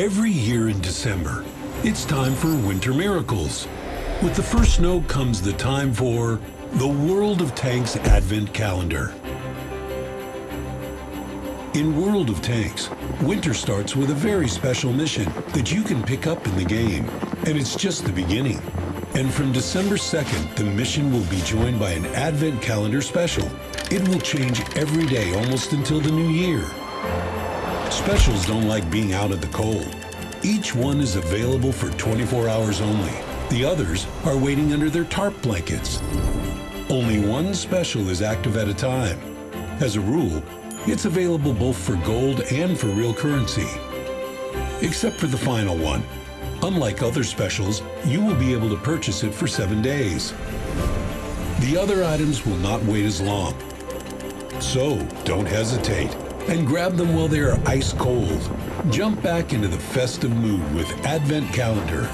Every year in December, it's time for Winter Miracles. With the first snow comes the time for the World of Tanks Advent Calendar. In World of Tanks, winter starts with a very special mission that you can pick up in the game. And it's just the beginning. And from December 2nd, the mission will be joined by an Advent Calendar special. It will change every day almost until the new year. Specials don't like being out in the cold. Each one is available for 24 hours only. The others are waiting under their tarp blankets. Only one special is active at a time. As a rule, it's available both for gold and for real currency. Except for the final one. Unlike other specials, you will be able to purchase it for seven days. The other items will not wait as long. So don't hesitate and grab them while they are ice cold. Jump back into the festive mood with Advent Calendar